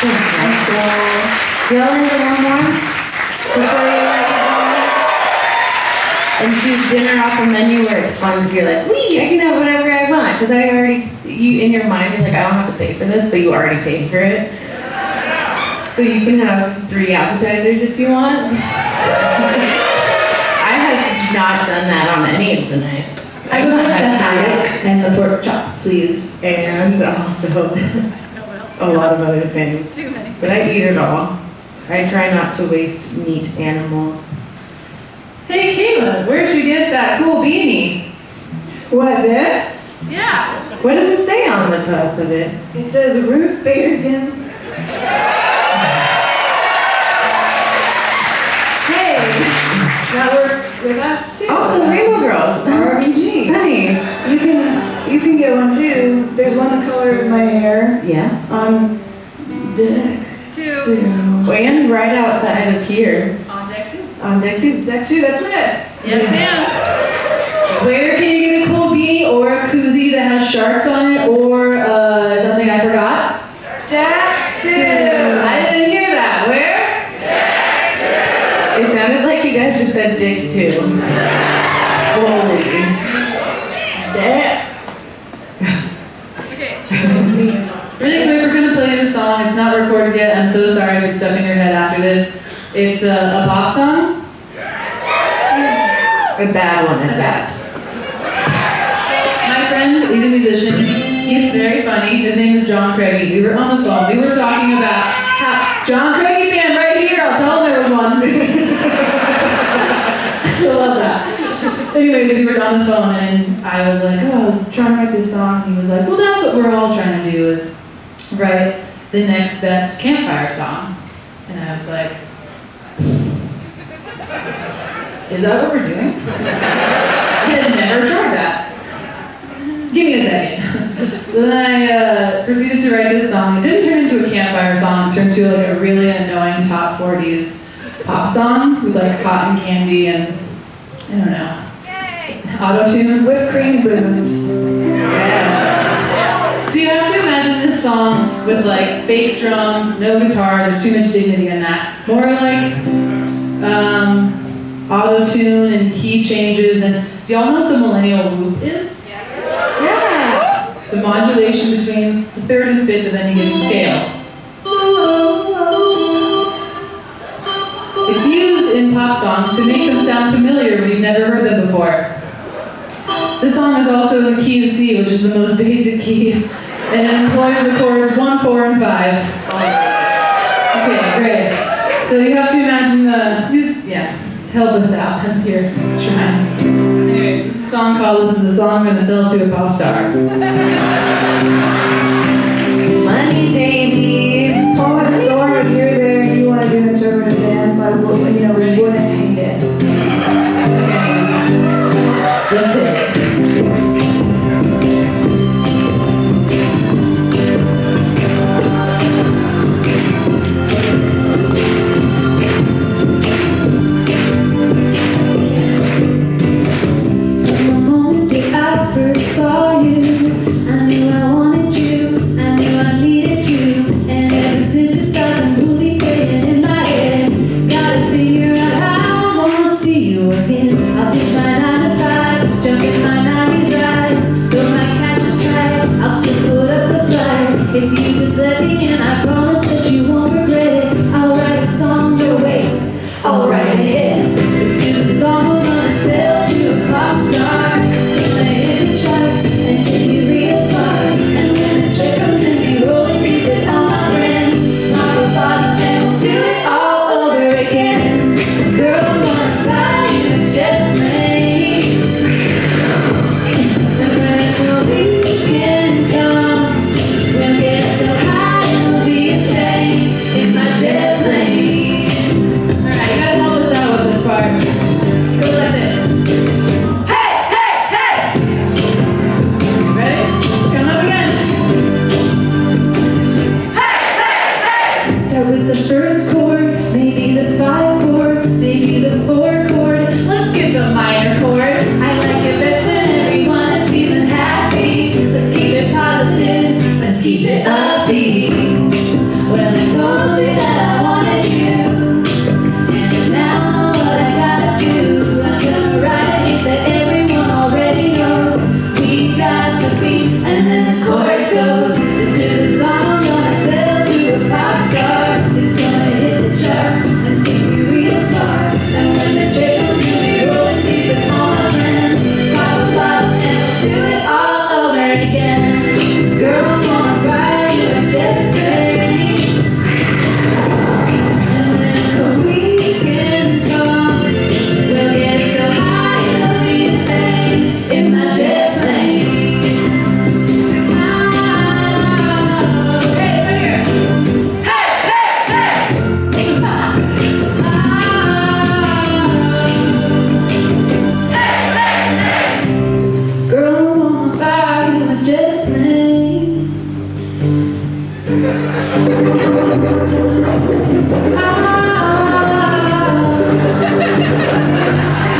And so, one more? Before you let go? And choose dinner off a menu where it's fun because you're like, wee, I can have whatever I want. Because I already, you in your mind, you're like, I don't have to pay for this, but you already paid for it. So you can have three appetizers if you want. I have not done that on any of the nights. I would like the had haddock and the pork chops, please. and also a lot of other things. Too many. But I eat it all. I try not to waste meat animal. Hey Kayla, where'd you get that cool beanie? What, this? Yeah. What does it say on the top of it? It says Ruth Bader Ginsburg. Hey, that works with us too. Also, Rainbow Girls. RBG. Nice. You can you can get one too. There's one the color of my hair Yeah. on deck Two. two. And right outside of here On deck two. on deck two. Deck two. That's this. Yes, Where can you get a cool beanie or a koozie that has sharks on it or uh, something I forgot? Deck two. I didn't hear that. Where? Deck two. It sounded like you guys just said dick two. Holy. Dick. and? Okay. Really quick, we're gonna play this song. It's not recorded yet. I'm so sorry if it's stuck in your head after this. It's a, a pop song. A bad one at that. My friend, he's a musician. He's very funny. His name is John Craigie. We were on the phone. We were talking about how John Craigie fan right here. I'll tell him there was one. I love that. Anyways, we were on the phone and I was like, oh, I'm trying to write this song. He was like, well, that's what we're all trying to do is write the next best campfire song. And I was like, is that what we're doing? I had never tried that. Give me a second. then I uh, proceeded to write this song. It didn't turn into a campfire song. It turned into like a really annoying top 40s pop song with like cotton candy and I don't know. Auto tune. Whipped cream booms. Yeah. So you song with like fake drums, no guitar. There's too much dignity in that. More like um, auto tune and key changes. And do y'all know what the millennial whoop is? Yeah. The modulation between the third and fifth of any given scale. It's used in pop songs to make them sound familiar when you've never heard them before. This song is also in the key of C, which is the most basic key, and it employs the chords 1, 4, and 5. Okay, great. So you have to imagine the, just, yeah, help us out here, trying. Anyways, this is a song called This is a Song I'm Gonna Sell to a Pop Star. Money, baby. The first Ah.